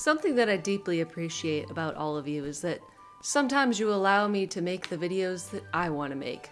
Something that I deeply appreciate about all of you is that sometimes you allow me to make the videos that I want to make.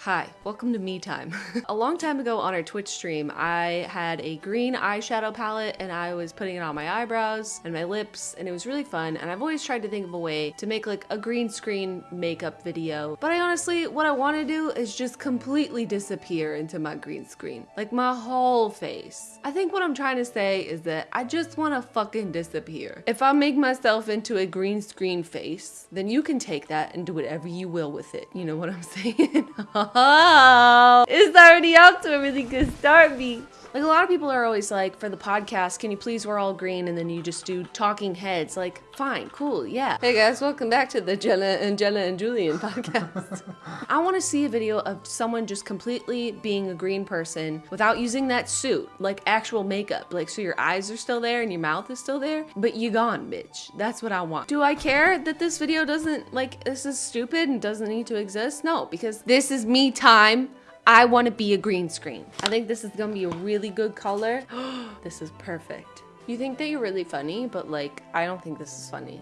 Hi, welcome to me time. a long time ago on our Twitch stream, I had a green eyeshadow palette and I was putting it on my eyebrows and my lips and it was really fun and I've always tried to think of a way to make like a green screen makeup video. But I honestly, what I want to do is just completely disappear into my green screen. Like my whole face. I think what I'm trying to say is that I just want to fucking disappear. If I make myself into a green screen face, then you can take that and do whatever you will with it. You know what I'm saying? Oh, it's already off to a really good start, B. Like a lot of people are always like, for the podcast, can you please wear all green and then you just do talking heads? Like, fine, cool, yeah. Hey guys, welcome back to the Jenna and Jenna and Julian podcast. I want to see a video of someone just completely being a green person without using that suit, like actual makeup. Like, so your eyes are still there and your mouth is still there, but you gone, bitch. That's what I want. Do I care that this video doesn't, like, this is stupid and doesn't need to exist? No, because this is me time. I want to be a green screen. I think this is going to be a really good color. this is perfect. You think that you're really funny, but like, I don't think this is funny.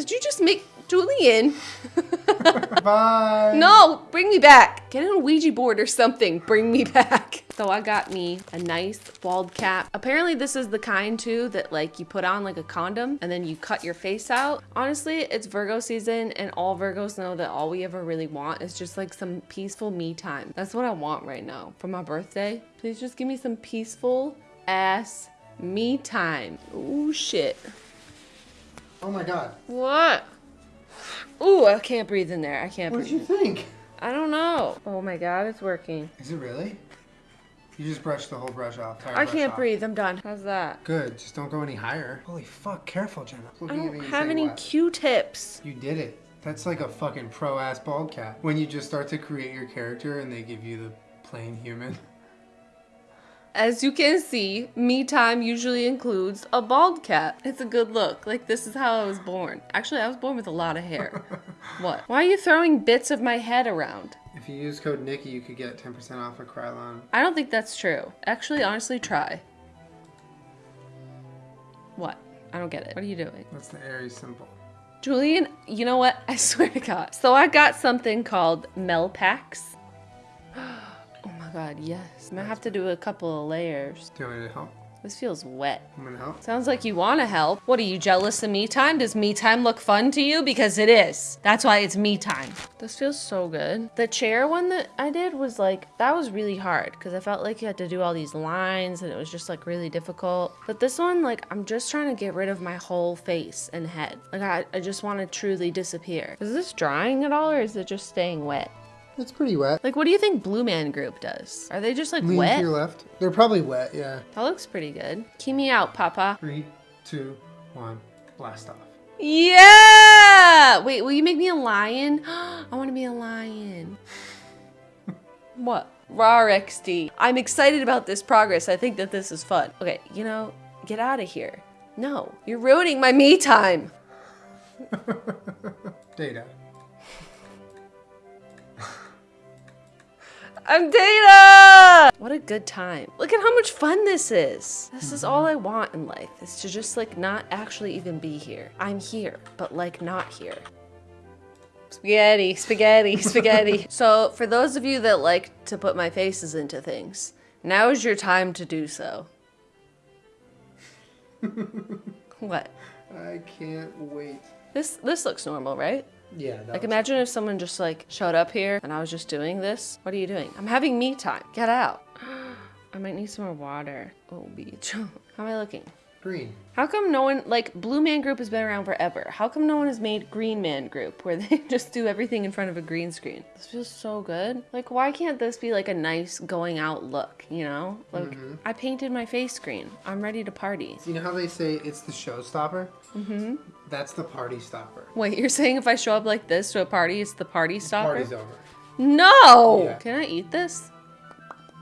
Did you just make Julian? Bye. No, bring me back. Get on a Ouija board or something. Bring me back. So I got me a nice bald cap. Apparently this is the kind too that like you put on like a condom and then you cut your face out. Honestly, it's Virgo season and all Virgos know that all we ever really want is just like some peaceful me time. That's what I want right now for my birthday. Please just give me some peaceful ass me time. Oh shit. Oh my god. What? Ooh, I can't breathe in there. I can't What breathe. What did you think? I don't know. Oh my god, it's working. Is it really? You just brushed the whole brush off. I brush can't off. breathe. I'm done. How's that? Good. Just don't go any higher. Holy fuck. Careful, Jenna. I don't have any? Q-tips. You did it. That's like a fucking pro ass bald cap. When you just start to create your character and they give you the plain human. As you can see, me time usually includes a bald cap. It's a good look. Like this is how I was born. Actually, I was born with a lot of hair. what? Why are you throwing bits of my head around? If you use code Nikki, you could get 10% off a Krylon. I don't think that's true. Actually, honestly, try. What? I don't get it. What are you doing? That's the Aries symbol. Julian, you know what? I swear to God. So I got something called Melpax. Oh God, mm. yes. I'm gonna have to do a couple of layers. Do you want me to help? This feels wet. I'm gonna help. Sounds like you want to help. What are you jealous of me time? Does me time look fun to you? Because it is. That's why it's me time. This feels so good. The chair one that I did was like, that was really hard because I felt like you had to do all these lines and it was just like really difficult. But this one, like, I'm just trying to get rid of my whole face and head. Like, I, I just want to truly disappear. Is this drying at all or is it just staying wet? It's pretty wet. Like, what do you think Blue Man Group does? Are they just like Lean wet? to your left. They're probably wet, yeah. That looks pretty good. Key me out, Papa. Three, two, one, blast off. Yeah! Wait, will you make me a lion? I want to be a lion. what? Raw XD. I'm excited about this progress. I think that this is fun. Okay, you know, get out of here. No, you're ruining my me time. Data. I'm Data! What a good time. Look at how much fun this is. This is all I want in life, is to just like not actually even be here. I'm here, but like not here. Spaghetti, spaghetti, spaghetti. so for those of you that like to put my faces into things, now is your time to do so. what? I can't wait. This this looks normal, right? Yeah, Like imagine if someone just like showed up here and I was just doing this. What are you doing? I'm having me time. Get out. I might need some more water. Oh, beach. How am I looking? green. How come no one, like, Blue Man Group has been around forever. How come no one has made Green Man Group where they just do everything in front of a green screen? This feels so good. Like, why can't this be like a nice going out look, you know? Like, I painted my face green. I'm ready to party. You know how they say it's the showstopper? Mm-hmm. That's the party stopper. Wait, you're saying if I show up like this to a party, it's the party stopper? Party's over. No! Yeah. Can I eat this?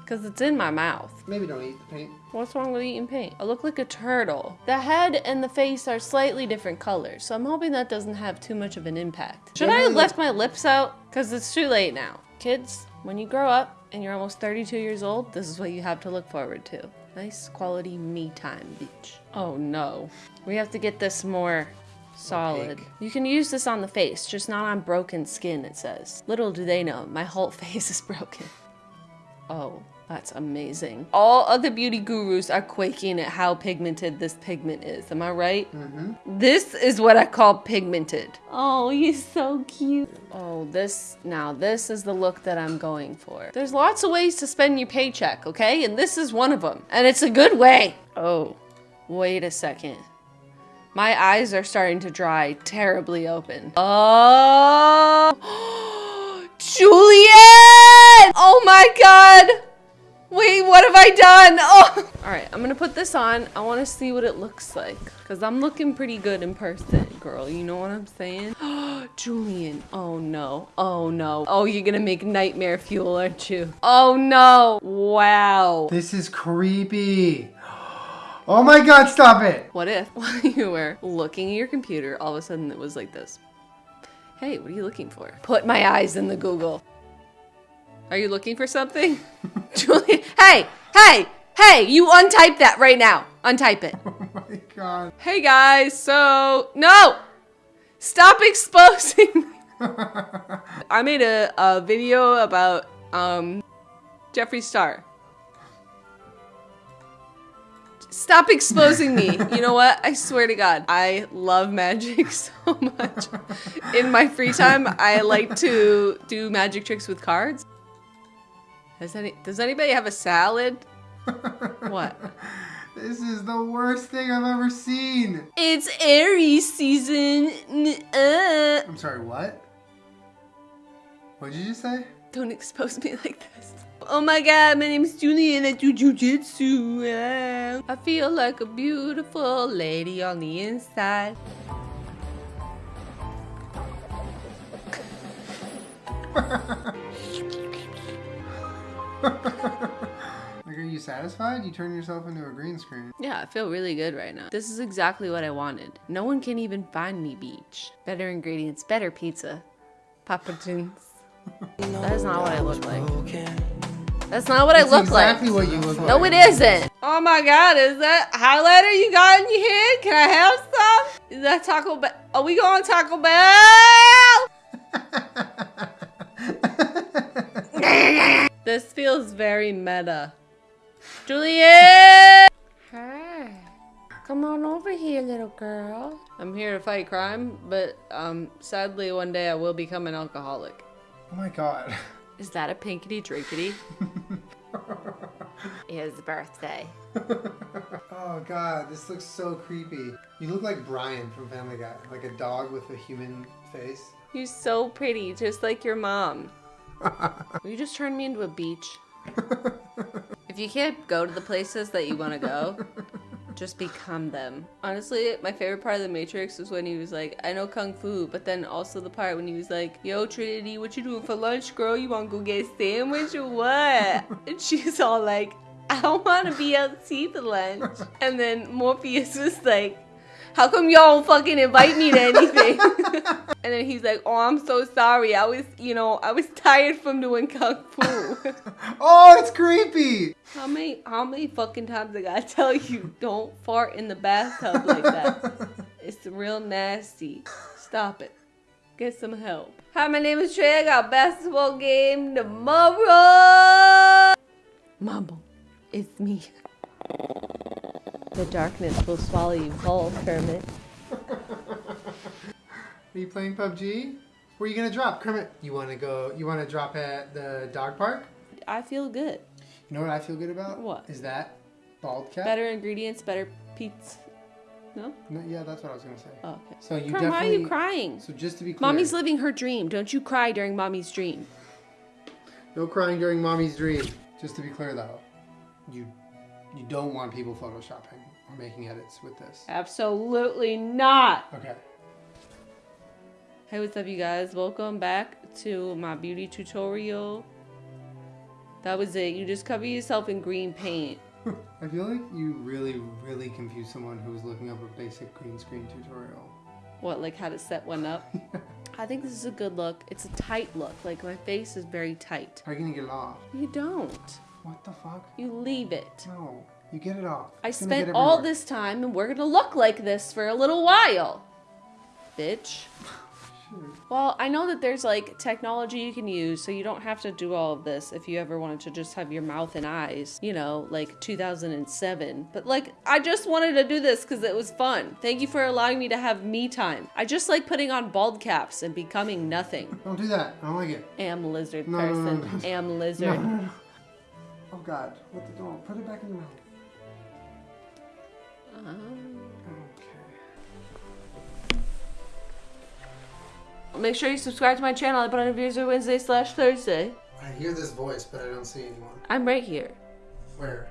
Because it's in my mouth. Maybe don't eat the paint. What's wrong with eating paint? I look like a turtle. The head and the face are slightly different colors, so I'm hoping that doesn't have too much of an impact. Should I have left my lips out? Because it's too late now. Kids, when you grow up and you're almost 32 years old, this is what you have to look forward to. Nice quality me time beach. Oh no. We have to get this more solid. Opaque. You can use this on the face, just not on broken skin, it says. Little do they know, my whole face is broken. Oh, that's amazing. All other beauty gurus are quaking at how pigmented this pigment is. Am I right? Mm-hmm. This is what I call pigmented. Oh, you're so cute. Oh, this, now this is the look that I'm going for. There's lots of ways to spend your paycheck, okay? And this is one of them. And it's a good way. Oh, wait a second. My eyes are starting to dry terribly open. Oh, Juliet! Oh my god! Wait, what have I done? Oh! All right, I'm gonna put this on. I wanna see what it looks like. Cause I'm looking pretty good in person, girl. You know what I'm saying? Julian, oh no, oh no. Oh, you're gonna make nightmare fuel, aren't you? Oh no, wow. This is creepy. Oh my god, stop it! What if while you were looking at your computer, all of a sudden it was like this? Hey, what are you looking for? Put my eyes in the Google. Are you looking for something? Julian, hey, hey, hey, you untype that right now. Untype it. Oh my god. Hey guys, so, no! Stop exposing me! I made a, a video about um, Jeffree Star. Stop exposing me. You know what? I swear to God, I love magic so much. In my free time, I like to do magic tricks with cards. Has any, does anybody have a salad? What? This is the worst thing I've ever seen. It's Aries season. Uh. I'm sorry, what? What did you just say? Don't expose me like this. Oh my god, my name is Julian. I do jujitsu. Ah. I feel like a beautiful lady on the inside. Like, are you satisfied? You turn yourself into a green screen. Yeah, I feel really good right now. This is exactly what I wanted. No one can even find me beach. Better ingredients, better pizza. Papa John's. That is not what I look like. That's not what I That's look exactly like. what you look like. No, it isn't. Oh my god, is that highlighter you got in your head? Can I have some? Is that Taco Bell? Are we going Taco Bell? This feels very meta. Juliet! Hi. Come on over here, little girl. I'm here to fight crime, but um, sadly, one day I will become an alcoholic. Oh my god. Is that a pinkety drinkety? His birthday. Oh god, this looks so creepy. You look like Brian from Family Guy, like a dog with a human face. You're so pretty, just like your mom. Will you just turn me into a beach? If you can't go to the places that you want to go, just become them. Honestly, my favorite part of The Matrix was when he was like, I know Kung Fu, but then also the part when he was like, Yo, Trinity, what you doing for lunch, girl? You want to go get a sandwich or what? and she's all like, I don't want to be out to eat the lunch. And then Morpheus was like, how come y'all don't fucking invite me to anything? and then he's like, oh, I'm so sorry. I was, you know, I was tired from doing kung fu. Oh, it's creepy! how many, how many fucking times I gotta tell you, don't fart in the bathtub like that. It's real nasty. Stop it. Get some help. Hi, my name is Trey. I got basketball game tomorrow. Mumble, it's me. The darkness will swallow you whole, Kermit. Are you playing PUBG? Where are you gonna drop? Kermit, you wanna go, you wanna drop at the dog park? I feel good. You know what I feel good about? What? Is that bald cat? Better ingredients, better pizza. No? No, yeah, that's what I was gonna say. Oh, okay. So you Kerm, definitely. why are you crying? So just to be clear, Mommy's living her dream. Don't you cry during mommy's dream. no crying during mommy's dream. Just to be clear though, you you don't want people photoshopping or making edits with this. Absolutely not. Okay. Hey, what's up, you guys? Welcome back to my beauty tutorial. That was it. You just cover yourself in green paint. I feel like you really, really confused someone who was looking up a basic green screen tutorial. What, like how to set one up? I think this is a good look. It's a tight look. Like my face is very tight. How are you gonna get it off? You don't. What the fuck? You leave it. No. You get it all. I It's spent all this time and we're gonna look like this for a little while. Bitch. Well, I know that there's like technology you can use, so you don't have to do all of this if you ever wanted to just have your mouth and eyes, you know, like 2007. But like, I just wanted to do this because it was fun. Thank you for allowing me to have me time. I just like putting on bald caps and becoming nothing. Don't do that. I don't like it. Am lizard No, no, no, person. no. Am lizard. no, no. Oh God! What the? Don't put it back in your mouth. Um, Okay. make sure you subscribe to my channel. I put on videos every Wednesday slash Thursday. I hear this voice, but I don't see anyone. I'm right here. Where?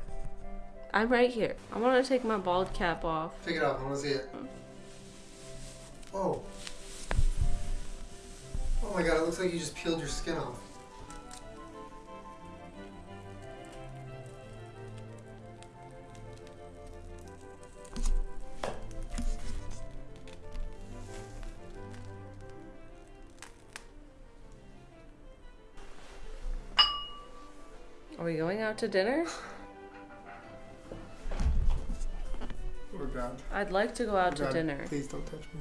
I'm right here. I want to take my bald cap off. Take it off. I want to see it. Oh. Oh my God! It looks like you just peeled your skin off. Going out to dinner? God! I'd like to go out to God, dinner. Please don't touch me.